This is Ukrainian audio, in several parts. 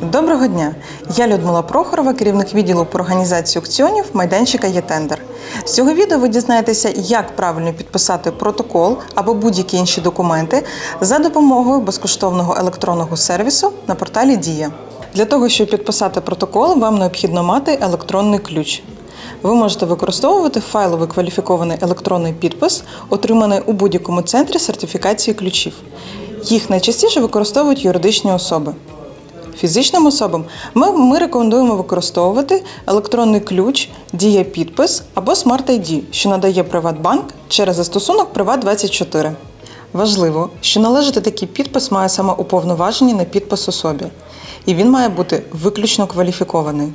Доброго дня! Я Людмила Прохорова, керівник відділу по організації аукціонів майданчика «Єтендер». З цього відео ви дізнаєтеся, як правильно підписати протокол або будь-які інші документи за допомогою безкоштовного електронного сервісу на порталі Дія. Для того, щоб підписати протокол, вам необхідно мати електронний ключ. Ви можете використовувати файловий кваліфікований електронний підпис, отриманий у будь-якому центрі сертифікації ключів. Їх найчастіше використовують юридичні особи. Фізичним особам ми, ми рекомендуємо використовувати електронний ключ, дія підпис або Smart ID, що надає Приватбанк через застосунок Приват24. Важливо, що належати такий підпис має саме уповноважені на підпис особі, і він має бути виключно кваліфікований.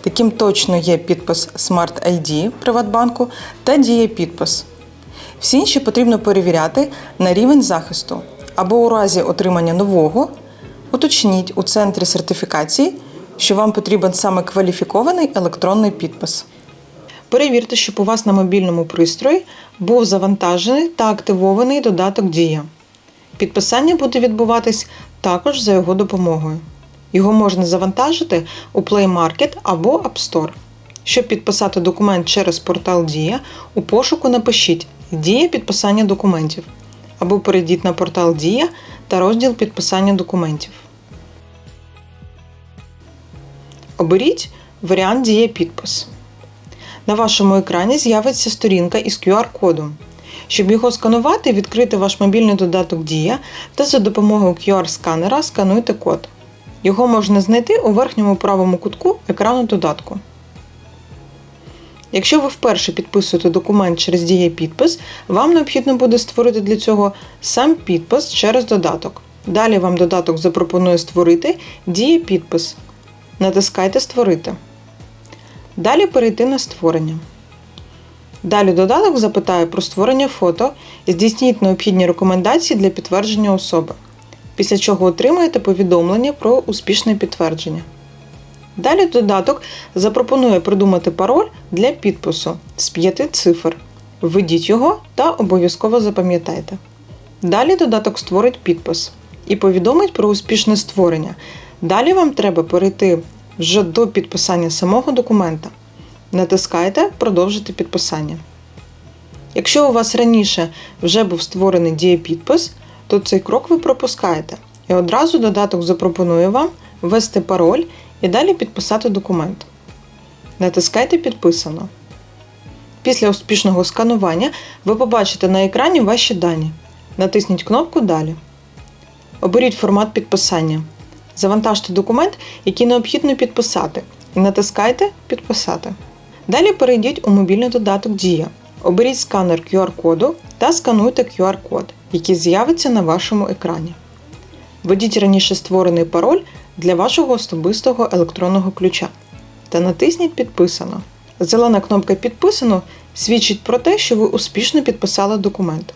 Таким точно є підпис Smart ID Приватбанку та діє підпис. Всі інші потрібно перевіряти на рівень захисту або у разі отримання нового уточніть у центрі сертифікації, що вам потрібен саме кваліфікований електронний підпис. Перевірте, щоб у вас на мобільному пристрої був завантажений та активований додаток Дія. Підписання буде відбуватись також за його допомогою. Його можна завантажити у Play Market або App Store. Щоб підписати документ через портал Дія, у пошуку напишіть Дія підписання документів або перейдіть на портал Дія та розділ підписання документів. Оберіть варіант Дія підпис. На вашому екрані з'явиться сторінка із QR-кодом. Щоб його сканувати, відкрити ваш мобільний додаток Дія та за допомогою QR-сканера скануйте код. Його можна знайти у верхньому правому кутку екрану додатку. Якщо ви вперше підписуєте документ через дія підпис, вам необхідно буде створити для цього сам підпис через додаток. Далі вам додаток запропонує створити дія підпис. Натискайте Створити. Далі перейти на створення. Далі додаток запитає про створення фото і здійсніть необхідні рекомендації для підтвердження особи, після чого отримаєте повідомлення про успішне підтвердження. Далі додаток запропонує придумати пароль для підпису з п'яти цифр. Введіть його та обов'язково запам'ятайте. Далі додаток створить підпис і повідомить про успішне створення. Далі вам треба перейти вже до підписання самого документа. Натискайте Продовжити підписання. Якщо у вас раніше вже був створений дієпідпис, то цей крок ви пропускаєте, і одразу додаток запропонує вам ввести пароль і далі підписати документ. Натискайте Підписано. Після успішного сканування ви побачите на екрані ваші дані. Натисніть кнопку Далі. Оберіть формат підписання. Завантажте документ, який необхідно підписати, і натискайте Підписати. Далі перейдіть у мобільний додаток Дія. Оберіть сканер QR-коду та скануйте QR-код, який з'явиться на вашому екрані. Введіть раніше створений пароль для вашого особистого електронного ключа та натисніть Підписано. Зелена кнопка Підписано свідчить про те, що ви успішно підписали документ.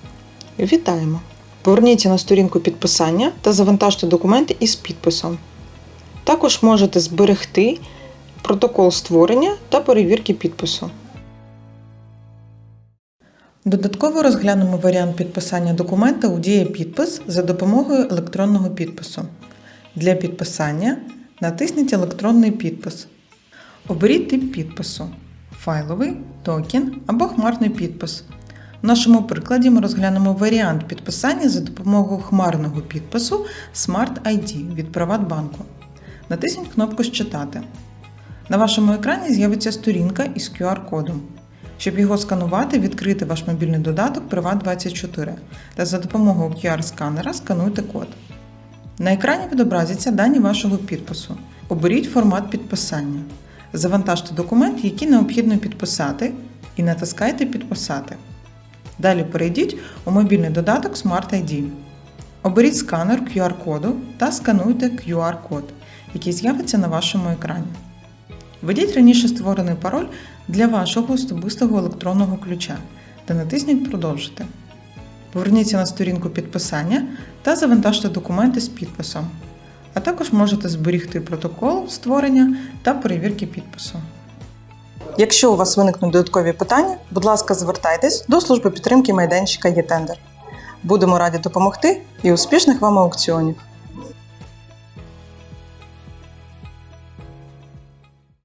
Вітаємо! Поверніться на сторінку підписання та завантажте документи із підписом. Також можете зберегти протокол створення та перевірки підпису. Додатково розглянемо варіант підписання документа у дія підпис за допомогою електронного підпису. Для підписання натисніть електронний підпис. Оберіть тип підпису файловий, токен або хмарний підпис. В нашому прикладі ми розглянемо варіант підписання за допомогою хмарного підпису Smart ID від Приватбанку. Натисніть кнопку Считати. На вашому екрані з'явиться сторінка із QR-кодом. Щоб його сканувати, відкрити ваш мобільний додаток Privat24 та за допомогою QR-сканера скануйте код. На екрані відобразяться дані вашого підпису. Оберіть формат підписання. Завантажте документ, який необхідно підписати, і натискайте Підписати. Далі перейдіть у мобільний додаток Smart ID. Оберіть сканер QR-коду та скануйте QR-код, який з'явиться на вашому екрані. Введіть раніше створений пароль для вашого особистого електронного ключа та натисніть Продовжити. Поверніться на сторінку підписання та завантажте документи з підписом. А також можете зберігти протокол створення та перевірки підпису. Якщо у вас виникнуть додаткові питання, будь ласка, звертайтесь до служби підтримки майданчика «Єтендер». Будемо раді допомогти і успішних вам аукціонів!